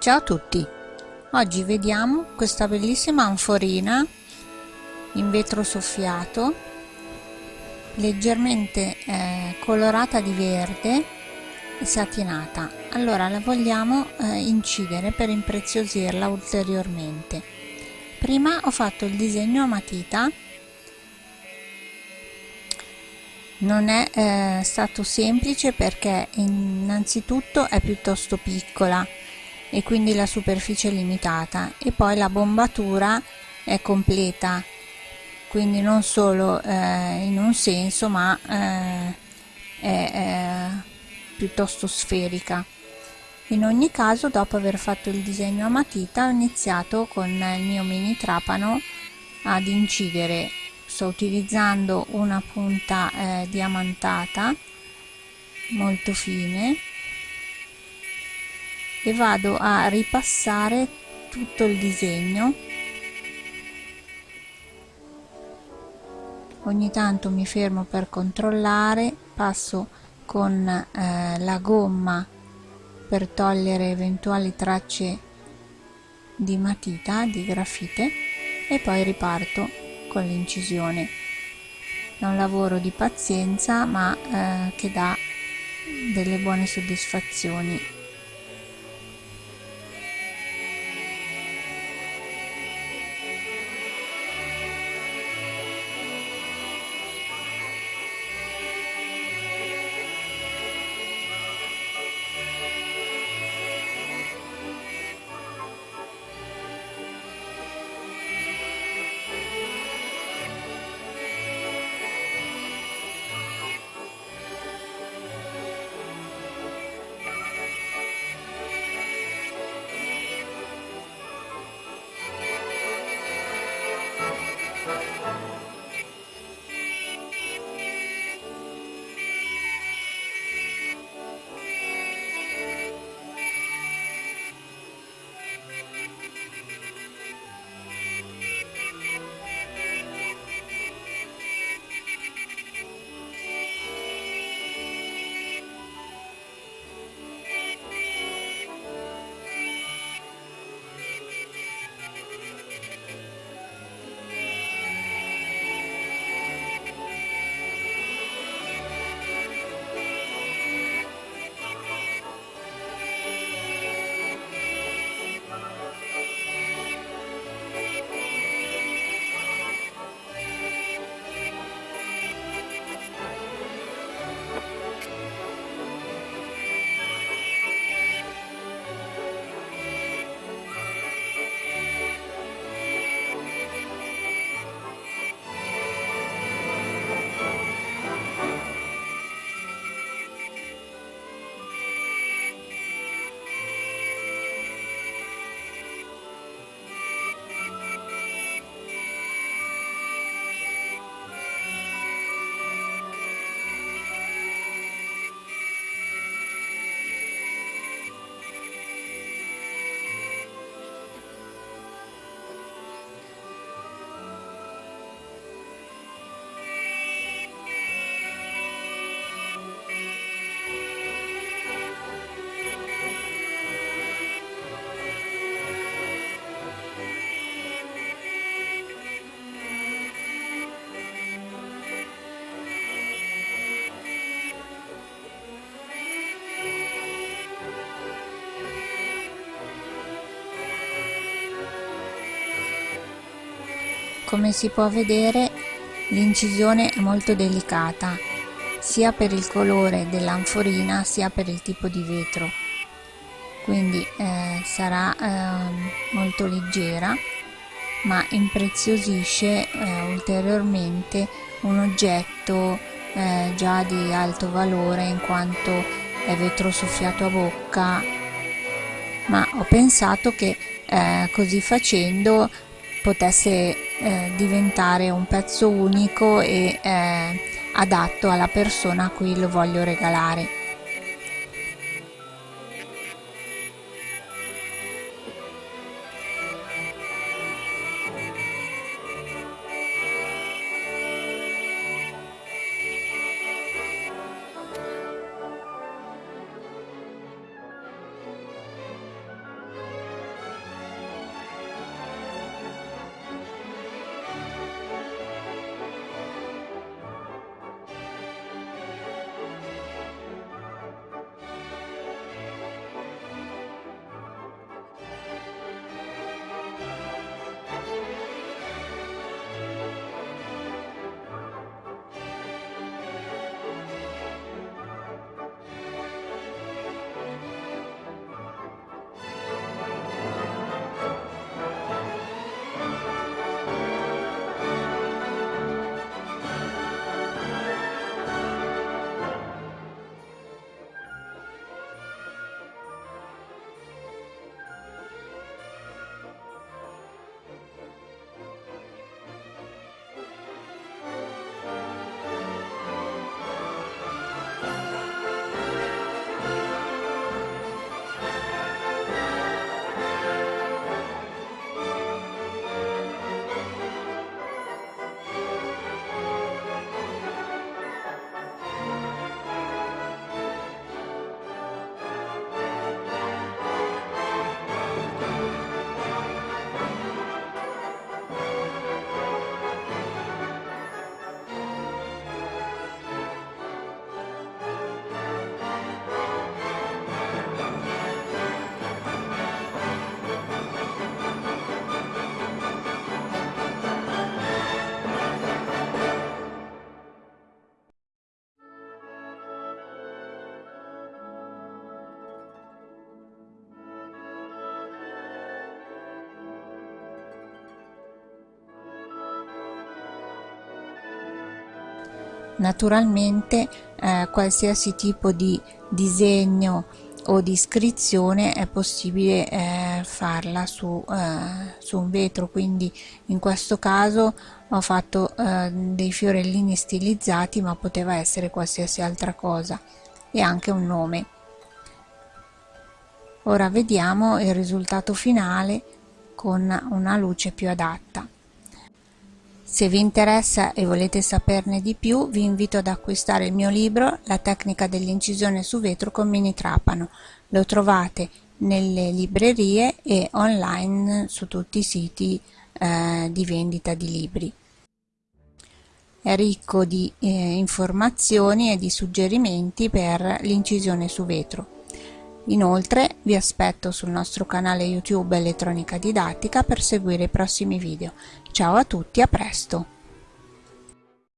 Ciao a tutti! Oggi vediamo questa bellissima anforina in vetro soffiato leggermente eh, colorata di verde e satinata. Allora la vogliamo eh, incidere per impreziosirla ulteriormente. Prima ho fatto il disegno a matita non è eh, stato semplice perché innanzitutto è piuttosto piccola e quindi la superficie è limitata e poi la bombatura è completa. Quindi non solo eh, in un senso ma eh, è, è piuttosto sferica. In ogni caso dopo aver fatto il disegno a matita ho iniziato con il mio mini trapano ad incidere. Sto utilizzando una punta eh, diamantata molto fine e vado a ripassare tutto il disegno. Ogni tanto mi fermo per controllare passo con eh, la gomma per togliere eventuali tracce di matita di grafite e poi riparto con l'incisione. È un lavoro di pazienza ma eh, che dà delle buone soddisfazioni come si può vedere l'incisione è molto delicata sia per il colore dell'anforina sia per il tipo di vetro. Quindi eh, sarà eh, molto leggera ma impreziosisce eh, ulteriormente un oggetto eh, già di alto valore in quanto è vetro soffiato a bocca. Ma ho pensato che eh, così facendo potesse eh, diventare un pezzo unico e eh, adatto alla persona a cui lo voglio regalare. Naturalmente eh, qualsiasi tipo di disegno o di iscrizione è possibile eh, farla su, eh, su, un vetro. Quindi in questo caso ho fatto eh, dei fiorellini stilizzati ma poteva essere qualsiasi altra cosa e anche un nome. Ora vediamo il risultato finale con una luce più adatta se vi interessa e volete saperne di più, vi invito ad acquistare il mio libro La tecnica dell'incisione su vetro con mini trapano. Lo trovate nelle librerie e online su tutti i siti eh, di vendita di libri. È ricco di eh, informazioni e di suggerimenti per l'incisione su vetro. Inoltre vi aspetto sul nostro canale YouTube Elettronica Didattica per seguire i prossimi video. Ciao a tutti, a presto!